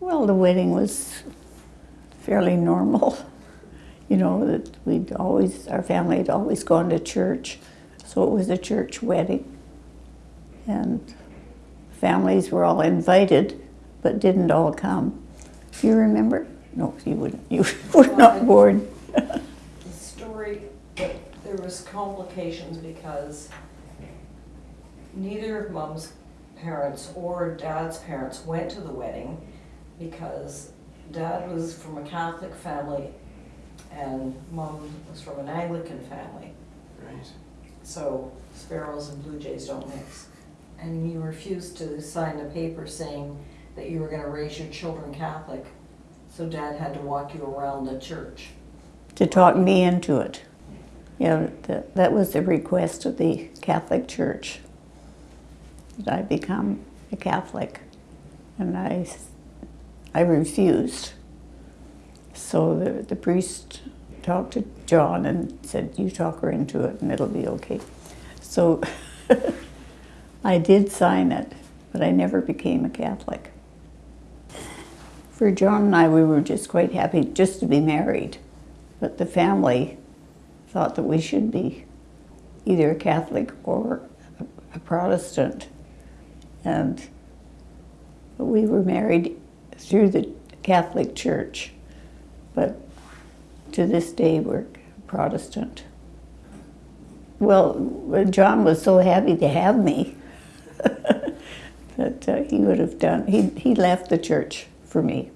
Well, the wedding was fairly normal. You know, that we'd always, our family had always gone to church, so it was a church wedding. And families were all invited, but didn't all come. Do you remember? No, you wouldn't. You were not born. The story, that there was complications because neither of mom's parents or dad's parents went to the wedding because dad was from a Catholic family and mom was from an Anglican family. Right. So sparrows and blue jays don't mix. And you refused to sign a paper saying that you were gonna raise your children Catholic. So dad had to walk you around the church. to talk me into it. You know, that, that was the request of the Catholic Church, that I become a Catholic. And I, I refused. So the, the priest talked to John and said, you talk her into it and it'll be okay. So I did sign it, but I never became a Catholic. For John and I, we were just quite happy just to be married. But the family thought that we should be either a Catholic or a Protestant. And we were married through the Catholic Church, but to this day we're Protestant. Well, John was so happy to have me that uh, he would have done, he, he left the church for me.